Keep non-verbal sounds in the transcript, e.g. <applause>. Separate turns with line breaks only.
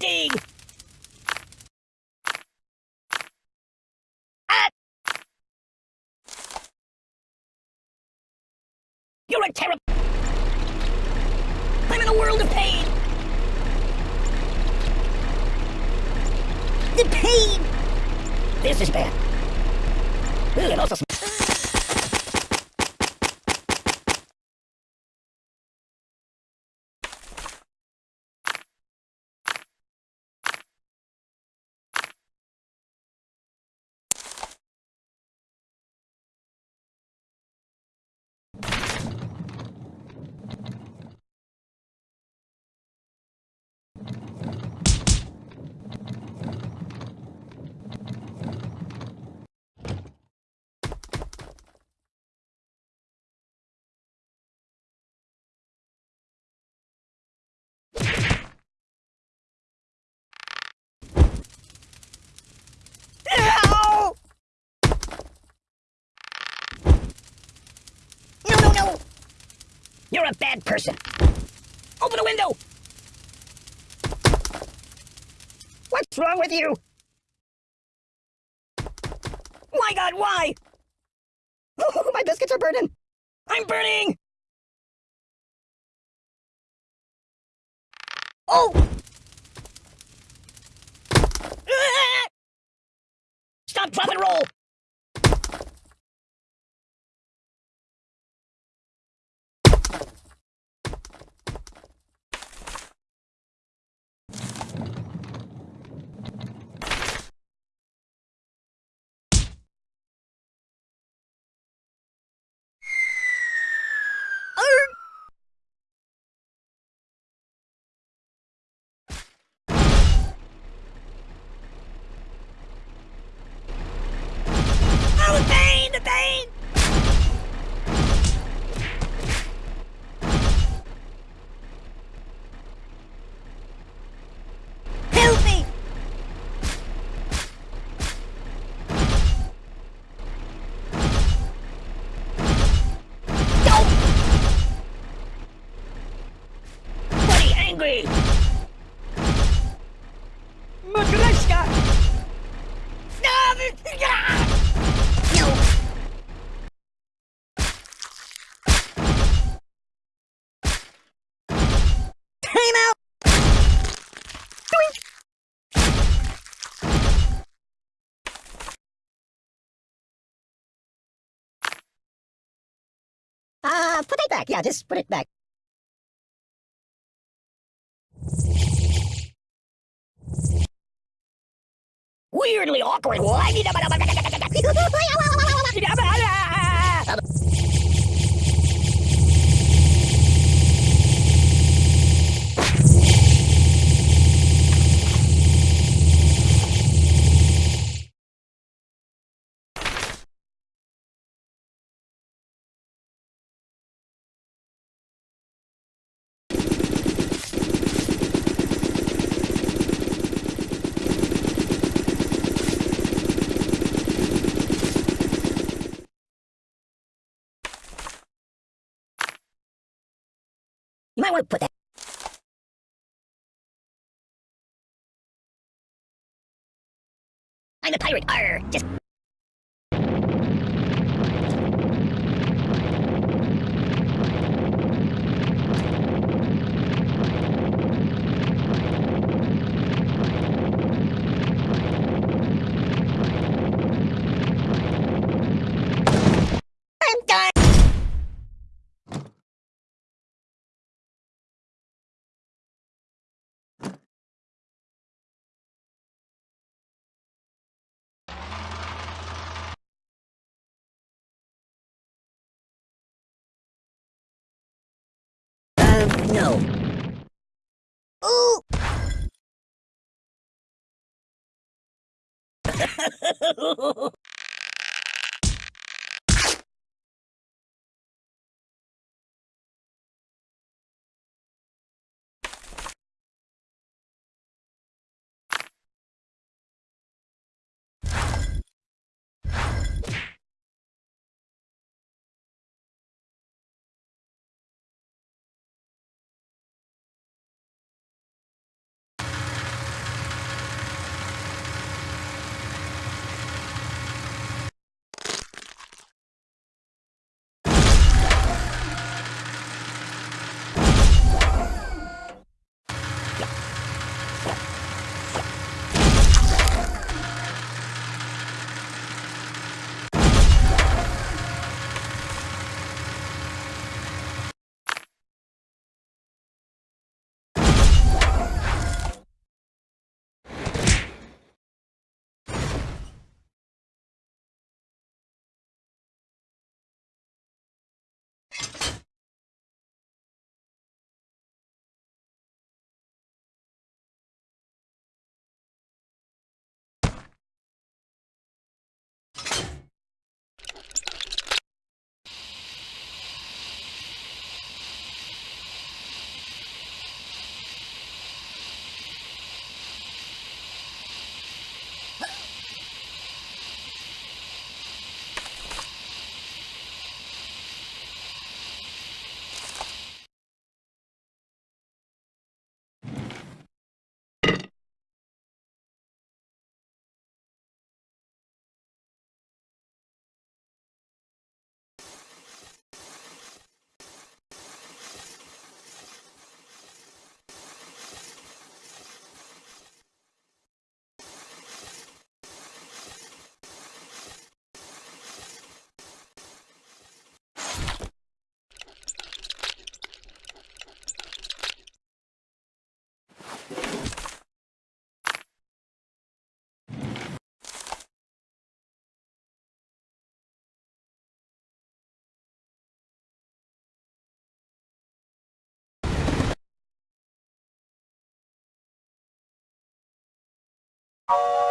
fatigue! Ah! You're a terrible... I'm in a world of pain! The pain! This is bad. Ooh, it also smells... Ow! No, no, no! You're a bad person. Open the window! What's wrong with you? My god, why? Oh, my biscuits are burning! I'm burning! Oh! Ah! Stop, drop, and roll! Buddy, angry! Matryoshka! No! Time out! Doink! Uh, put it back. Yeah, just put it back. Weirdly awkward. <laughs> <laughs> <laughs> You might want to put that. I'm a pirate. Arr, just. No. Ooh! <laughs> Oh